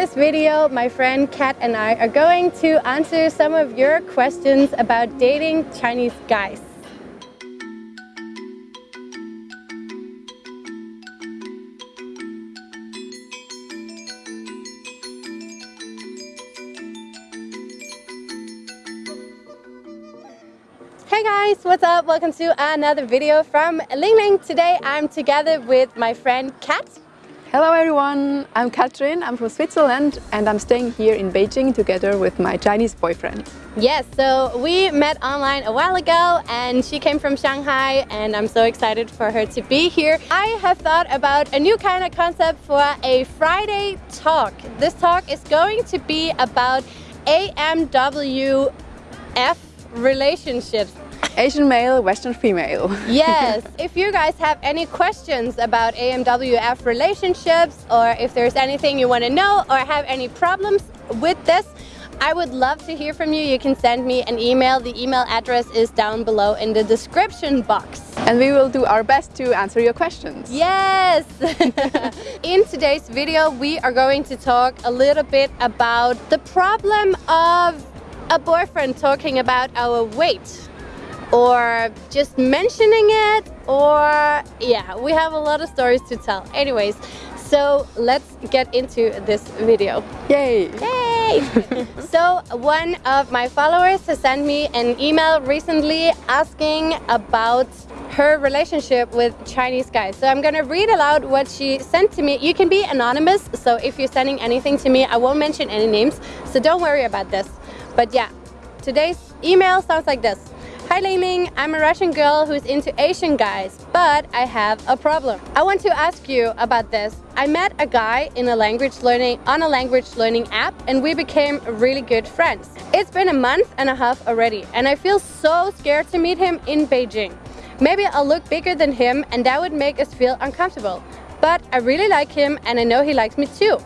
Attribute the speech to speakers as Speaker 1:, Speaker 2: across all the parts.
Speaker 1: this video, my friend Kat and I are going to answer some of your questions about dating Chinese guys. Hey guys, what's up? Welcome to another video from Ling Ling. Today I'm together with my friend Kat.
Speaker 2: Hello everyone, I'm Katrin, I'm from Switzerland and I'm staying here in Beijing together with my Chinese boyfriend.
Speaker 1: Yes, so we met online a while ago and she came from Shanghai and I'm so excited for her to be here. I have thought about a new kind of concept for a Friday talk. This talk is going to be about AMWF relationships.
Speaker 2: Asian male, Western female.
Speaker 1: yes, if you guys have any questions about AMWF relationships or if there's anything you want to know or have any problems with this, I would love to hear from you. You can send me an email. The email address is down below in the description box.
Speaker 2: And we will do our best to answer your questions.
Speaker 1: Yes! in today's video, we are going to talk a little bit about the problem of a boyfriend talking about our weight or just mentioning it or yeah we have a lot of stories to tell anyways so let's get into this video
Speaker 2: yay
Speaker 1: yay so one of my followers has sent me an email recently asking about her relationship with Chinese guys. So I'm gonna read aloud what she sent to me. You can be anonymous, so if you're sending anything to me, I won't mention any names, so don't worry about this. But yeah, today's email sounds like this. Hi Ling I'm a Russian girl who's into Asian guys, but I have a problem. I want to ask you about this. I met a guy in a language learning on a language learning app and we became really good friends. It's been a month and a half already and I feel so scared to meet him in Beijing. Maybe I'll look bigger than him and that would make us feel uncomfortable. But I really like him and I know he likes me too.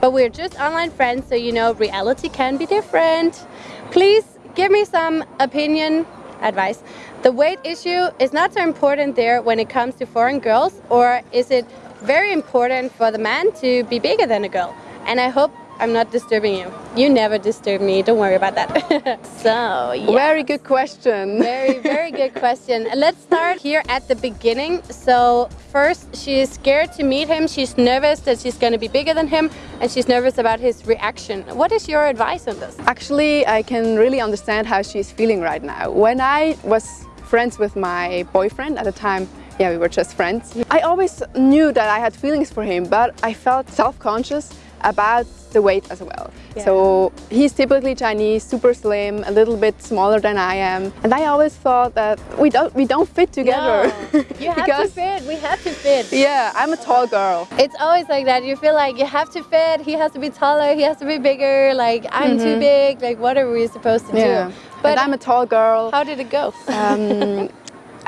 Speaker 1: But we're just online friends so you know reality can be different. Please give me some opinion advice. The weight issue is not so important there when it comes to foreign girls or is it very important for the man to be bigger than a girl? And I hope I'm not disturbing you. You never disturb me, don't worry about that. so, yeah.
Speaker 2: Very good question.
Speaker 1: very, very good question. Let's start here at the beginning. So first, she's scared to meet him. She's nervous that she's going to be bigger than him and she's nervous about his reaction. What is your advice on this?
Speaker 2: Actually, I can really understand how she's feeling right now. When I was friends with my boyfriend at the time, yeah, we were just friends. I always knew that I had feelings for him, but I felt self-conscious about the weight as well. Yeah. So he's typically Chinese, super slim, a little bit smaller than I am. And I always thought that we don't we don't fit together.
Speaker 1: No, you have to fit, we have to fit.
Speaker 2: Yeah, I'm a tall girl.
Speaker 1: It's always like that. You feel like you have to fit, he has to be taller, he has to be bigger, like I'm mm -hmm. too mm-hmm. big, like what are we supposed to yeah. do?
Speaker 2: But and I'm a tall girl.
Speaker 1: How did it go?
Speaker 2: Um,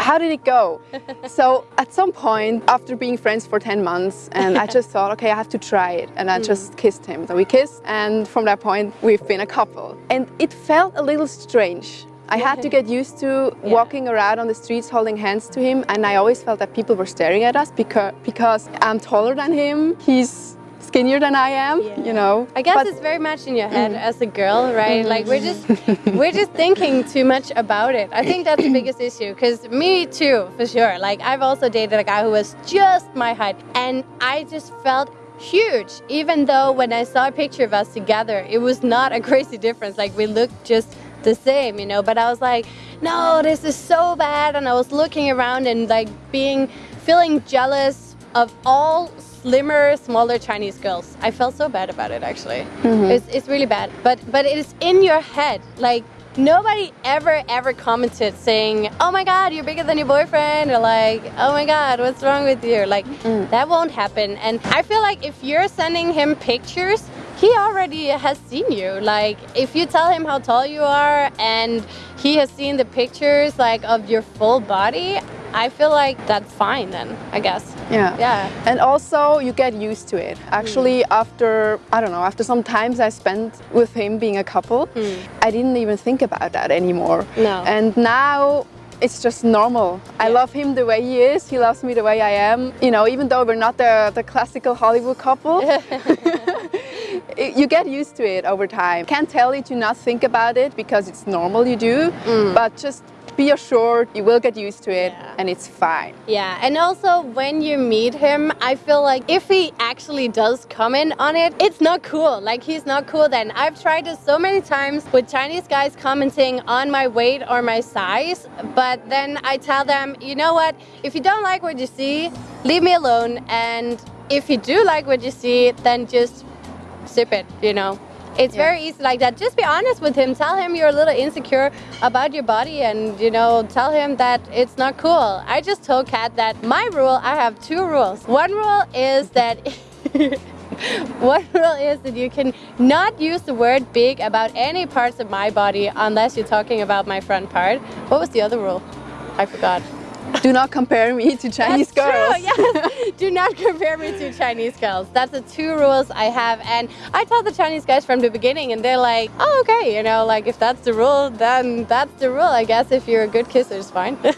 Speaker 2: how did it go? so at some point, after being friends for 10 months, and I just thought, okay, I have to try it. And I mm. just kissed him. So we kissed, and from that point, we've been a couple. And it felt a little strange. I had to get used to yeah. walking around on the streets holding hands to him and I always felt that people were staring at us because, because I'm taller than him, he's skinnier than I am, yeah. you know.
Speaker 1: I guess but, it's very much in your head mm. as a girl, right? Mm. Like we're just we're just thinking too much about it. I think that's the biggest issue because me too, for sure. Like I've also dated a guy who was just my height and I just felt huge even though when I saw a picture of us together it was not a crazy difference like we looked just the same you know but I was like no this is so bad and I was looking around and like being feeling jealous of all slimmer, smaller Chinese girls. I felt so bad about it actually. Mm -hmm. It's, it's really bad. But but it is in your head. Like nobody ever ever commented saying, "Oh my God, you're bigger than your boyfriend," or like, "Oh my God, what's wrong with you?" Like mm. that won't happen. And I feel like if you're sending him pictures, he already has seen you. Like if you tell him how tall you are and he has seen the pictures like of your full body, I feel like that's fine then, I guess.
Speaker 2: Yeah. Yeah. And also you get used to it. Actually, mm. after, I don't know, after some times I spent with him being a couple, mm. I didn't even think about that anymore.
Speaker 1: No.
Speaker 2: And now it's just normal. Yeah. I love him the way he is. He loves me the way I am. You know, even though we're not the, the classical Hollywood couple, you get used to it over time. Can't tell you to not think about it because it's normal you do, but just be assured you will get used to it
Speaker 1: Yeah.
Speaker 2: and it's fine.
Speaker 1: Yeah, and also when you meet him, I feel like if he actually does comment on it, it's not cool. Like he's not cool then. I've tried this so many times with Chinese guys commenting on my weight or my size, but then I tell them, you know what, if you don't like what you see, leave me alone. And if you do like what you see, then just sip it, you know. It's
Speaker 2: Yeah.
Speaker 1: very easy like that. Just be honest with him. Tell him you're a little insecure about your body and, you know, tell him that it's not cool. I just told Kat that my rule, I have two rules. One rule is that one rule is that you can not use the word big about any parts of my body unless you're talking about my front part. What was the other rule? I forgot.
Speaker 2: Do not compare me to Chinese
Speaker 1: That's
Speaker 2: girls.
Speaker 1: True, yes. Do not compare me to Chinese girls. That's the two rules I have. And I tell the Chinese guys from the beginning, and they're like, oh, okay, you know, like if that's the rule, then that's the rule. I guess if you're a good kisser, it's fine.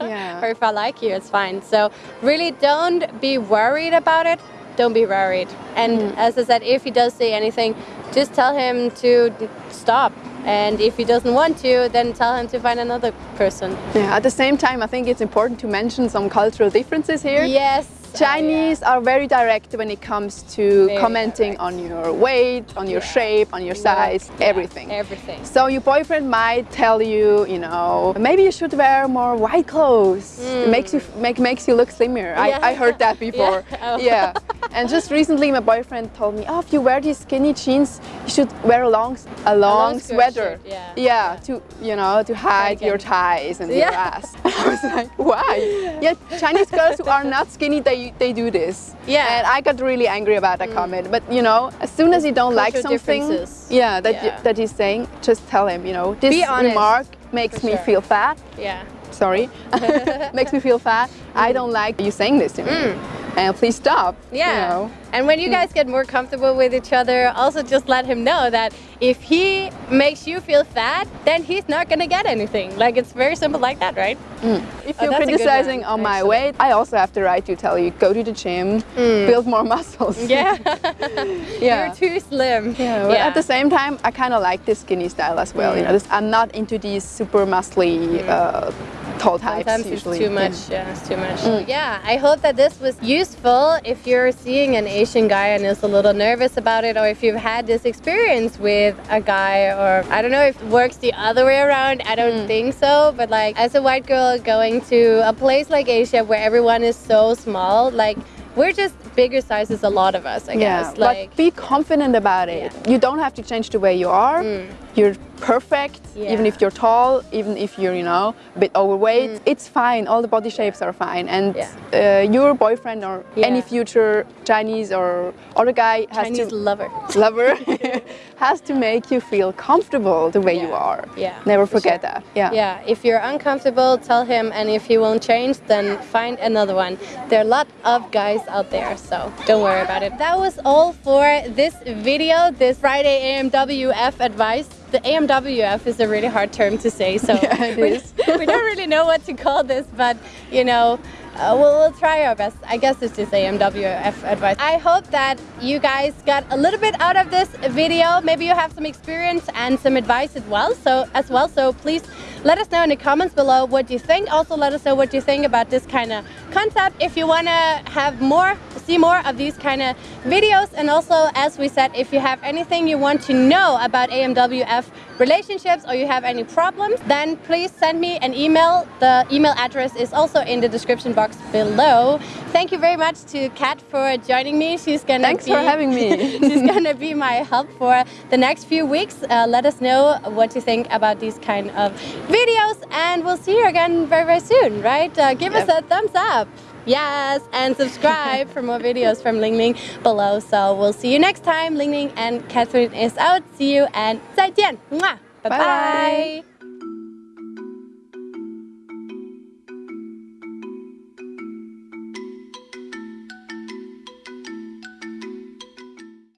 Speaker 2: Yeah.
Speaker 1: or if I like you, it's fine. So really don't be worried about it. Don't be worried. And
Speaker 2: Mm.
Speaker 1: as I said, if he does say anything, just tell him to stop. And if he doesn't want to, then tell him to find another person.
Speaker 2: Yeah, at the same time, I think it's important to mention some cultural differences here.
Speaker 1: Yes.
Speaker 2: Uh, Chinese are very direct when it comes to
Speaker 1: Very
Speaker 2: commenting
Speaker 1: direct.
Speaker 2: on your weight, on your
Speaker 1: Yeah.
Speaker 2: shape, on your size,
Speaker 1: Yeah,
Speaker 2: everything.
Speaker 1: Everything.
Speaker 2: So your boyfriend might tell you, you know, maybe you should wear more white clothes. It makes you mm. make makes you look slimmer.
Speaker 1: Yeah.
Speaker 2: I, I heard that before. Oh.
Speaker 1: Yeah. Oh.
Speaker 2: yeah. And just recently, my boyfriend told me, oh, if you wear these skinny jeans, you should wear a long a long,
Speaker 1: long
Speaker 2: sweater.
Speaker 1: shirt, yeah.
Speaker 2: Yeah. To you know to hide your thighs and
Speaker 1: Yeah.
Speaker 2: your ass. I was like, why? Yeah, Chinese girls who are not skinny, they they do this.
Speaker 1: Yeah. Mm.
Speaker 2: And I got really angry about that comment. But you know, as soon as you don't like something, yeah, that you-
Speaker 1: Yeah.
Speaker 2: that he's saying, just tell him, you know, this remark makes
Speaker 1: for
Speaker 2: me
Speaker 1: sure.
Speaker 2: feel fat.
Speaker 1: Yeah.
Speaker 2: Sorry, makes me feel fat. I don't like you saying this to me, and please stop. you
Speaker 1: Mm. Yeah.
Speaker 2: know.
Speaker 1: And when you guys get more comfortable with each other, also just let him know that if he makes you feel fat, then he's not gonna get anything. Like it's very simple like that, right?
Speaker 2: If
Speaker 1: Oh,
Speaker 2: you're criticizing on my weight, I also have the right to tell you go to the gym, build more muscles.
Speaker 1: Yeah.
Speaker 2: Yeah.
Speaker 1: You're too slim.
Speaker 2: Yeah, but at the same time, I kind of like this skinny style as well. You know, this, I'm not into these super muscly, uh, tall types
Speaker 1: Sometimes
Speaker 2: usually.
Speaker 1: it's too much. Yeah, it's too much. Mm. Yeah, I hope that this was useful if you're seeing an Asian guy and is a little nervous about it, or if you've had this experience with a guy, or I don't know if it works the other way around. I don't mm. think so. But like, as a white girl going to a place like Asia where everyone is so small, like we're just bigger sizes, a lot of us, I
Speaker 2: Yeah,
Speaker 1: guess. Like,
Speaker 2: but be confident about it. You don't have to change the way you are. Mm. You're perfect, even
Speaker 1: Mm. Yeah. Mm.
Speaker 2: if you're tall, even if you're, you know, a bit overweight. It's fine. All the body shapes are fine. And
Speaker 1: Yeah.
Speaker 2: uh, your boyfriend or any future Chinese or other guy has
Speaker 1: Chinese
Speaker 2: to
Speaker 1: lover.
Speaker 2: lover has to make you feel comfortable the way you are.
Speaker 1: Yeah,
Speaker 2: Never forget
Speaker 1: sure.
Speaker 2: that. Yeah.
Speaker 1: Yeah, if you're uncomfortable, tell him, and if he won't change, then find another one. There are a lot of guys out there, so don't worry about it. That was all for this video, this Friday AMWF advice. The AMWF is a really hard term to say, so
Speaker 2: Yeah,
Speaker 1: we, we don't really know what to call this, but you know, uh, we'll, we'll try our best. I guess it's just AMWF advice. I hope that you guys got a little bit out of this video. Maybe you have some experience and some advice as well. So as well, so please let us know in the comments below what you think. Also, let us know what you think about this kind of concept. If you want to have more, see more of these kind of videos, and also, as we said, if you have anything you want to know about AMWF relationships or you have any problems, then please send me an email. The email address is also in the description box below. Thank you very much to Kat for joining me. She's gonna
Speaker 2: Thanks
Speaker 1: be,
Speaker 2: for having me.
Speaker 1: she's gonna be my help for the next few weeks. Uh, let us know what you think about these kind of videos, and we'll see you again very very soon. Right? Uh, give us a thumbs up. Yes, and subscribe for more videos from Ling Ling below. So we'll see you next time. Ling Ling and Catherine is out. See you and 再见. Mwah. Bye
Speaker 2: Bye
Speaker 1: bye.
Speaker 2: bye.